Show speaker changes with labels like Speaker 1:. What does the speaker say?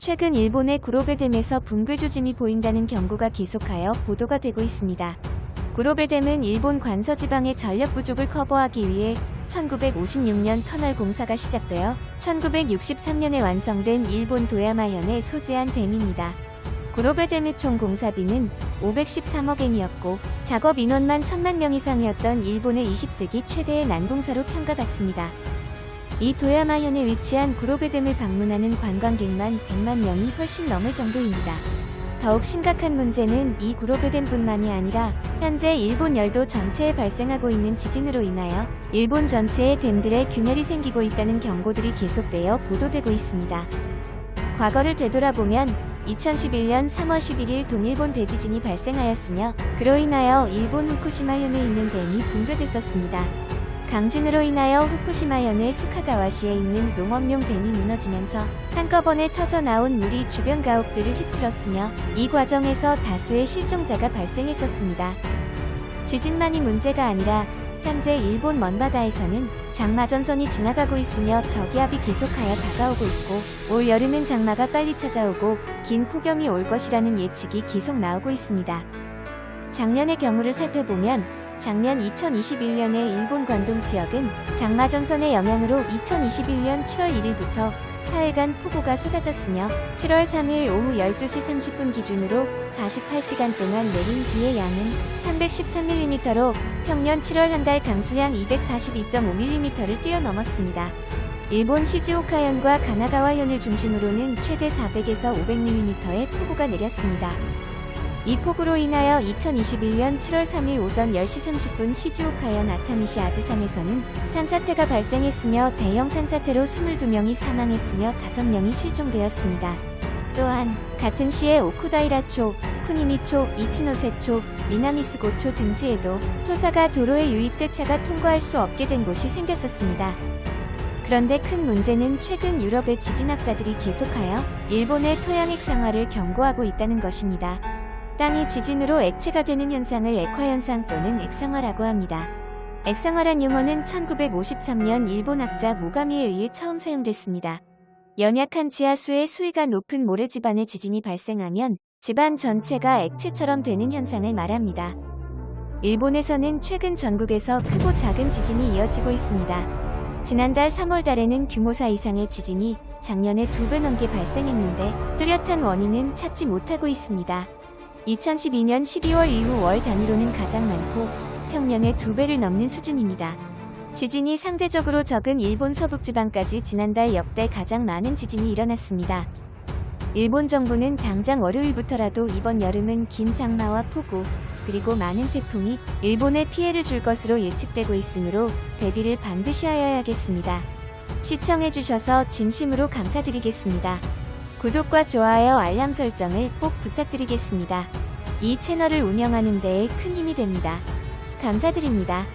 Speaker 1: 최근 일본의 구로베댐에서 붕괴 조짐이 보인다는 경고가 계속하여 보도가 되고 있습니다. 구로베댐은 일본 관서 지방의 전력 부족을 커버하기 위해 1956년 터널 공사가 시작되어 1963년에 완성된 일본 도야마현에 소재한 댐입니다. 구로베댐의 총 공사비는 513억 엔이었고 작업 인원만 1000만 명 이상이었던 일본의 20세기 최대의 난공사로 평가받습니다. 이 도야마현에 위치한 구로베댐을 방문하는 관광객만 100만 명이 훨씬 넘을 정도입니다. 더욱 심각한 문제는 이 구로베댐뿐만이 아니라 현재 일본 열도 전체에 발생하고 있는 지진으로 인하여 일본 전체의 댐들에 균열이 생기고 있다는 경고들이 계속되어 보도되고 있습니다. 과거를 되돌아보면 2011년 3월 11일 동일본 대지진이 발생하였으며 그로 인하여 일본 후쿠시마현에 있는 댐이 붕괴됐었습니다. 강진으로 인하여 후쿠시마현의 수카가와시에 있는 농업용 댐이 무너지면서 한꺼번에 터져나온 물이 주변 가옥들을 휩쓸었으며 이 과정에서 다수의 실종자가 발생했었습니다. 지진만이 문제가 아니라 현재 일본 먼바다에서는 장마전선이 지나가고 있으며 저기압이 계속하여 다가오고 있고 올 여름은 장마가 빨리 찾아오고 긴 폭염이 올 것이라는 예측이 계속 나오고 있습니다. 작년의 경우를 살펴보면 작년 2021년에 일본 관동 지역은 장마전선의 영향으로 2021년 7월 1일부터 4일간 폭우가 쏟아졌으며 7월 3일 오후 12시 30분 기준으로 48시간 동안 내린 비의 양은 313mm로 평년 7월 한 달 강수량 242.5mm를 뛰어넘었습니다. 일본 시즈오카현과 가나가와현을 중심으로는 최대 400에서 500mm의 폭우가 내렸습니다. 이 폭우로 인하여 2021년 7월 3일 오전 10시 30분 시즈오카현 아타미시 아즈산에서는 산사태가 발생했으며 대형 산사태로 22명이 사망했으며 5명이 실종되었습니다. 또한 같은 시에 오쿠다이라초, 쿠니미초, 이치노세초, 미나미스고초 등지에도 토사가 도로에 유입돼 차가 통과할 수 없게 된 곳이 생겼었습니다. 그런데 큰 문제는 최근 유럽의 지진학자들이 계속하여 일본의 토양 액 상화를 경고하고 있다는 것입니다. 땅이 지진으로 액체가 되는 현상을 액화현상 또는 액상화라고 합니다. 액상화란 용어는 1953년 일본 학자 모가미에 의해 처음 사용됐습니다. 연약한 지하수의 수위가 높은 모래지반에 지진이 발생하면 집안 전체가 액체처럼 되는 현상을 말합니다. 일본에서는 최근 전국에서 크고 작은 지진이 이어지고 있습니다. 지난달 3월 달에는 규모 4 이상의 지진이 작년에 두 배 넘게 발생했는데 뚜렷한 원인은 찾지 못하고 있습니다. 2012년 12월 이후 월 단위로는 가장 많고 평년의 두 배를 넘는 수준입니다. 지진이 상대적으로 적은 일본 서북지방까지 지난달 역대 가장 많은 지진이 일어났습니다. 일본 정부는 당장 월요일부터라도 이번 여름은 긴 장마와 폭우, 그리고 많은 태풍이 일본에 피해를 줄 것으로 예측되고 있으므로 대비를 반드시 하여야겠습니다. 시청해주셔서 진심으로 감사드리겠습니다. 구독과 좋아요 알람 설정을 꼭 부탁드리겠습니다. 이 채널을 운영하는 데에 큰 힘이 됩니다. 감사드립니다.